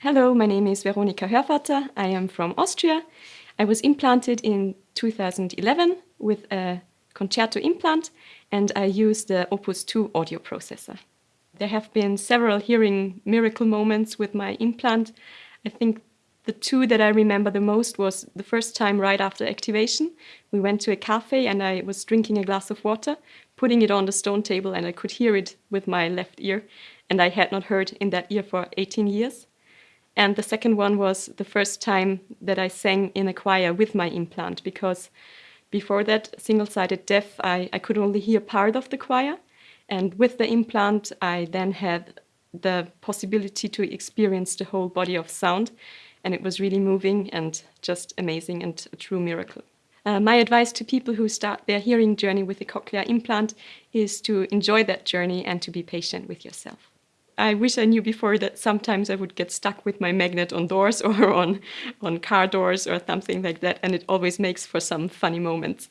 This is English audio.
Hello, my name is Veronika Hörvater. I am from Austria. I was implanted in 2011 with a concerto implant and I use the Opus 2 audio processor. There have been several hearing miracle moments with my implant. I think the two that I remember the most was the first time right after activation. We went to a cafe and I was drinking a glass of water, putting it on the stone table and I could hear it with my left ear and I had not heard in that ear for 18 years. And the second one was the first time that I sang in a choir with my implant because before that, single-sided deaf, I, I could only hear part of the choir. And with the implant, I then had the possibility to experience the whole body of sound. And it was really moving and just amazing and a true miracle. Uh, my advice to people who start their hearing journey with a cochlear implant is to enjoy that journey and to be patient with yourself. I wish I knew before that sometimes I would get stuck with my magnet on doors or on, on car doors or something like that, and it always makes for some funny moments.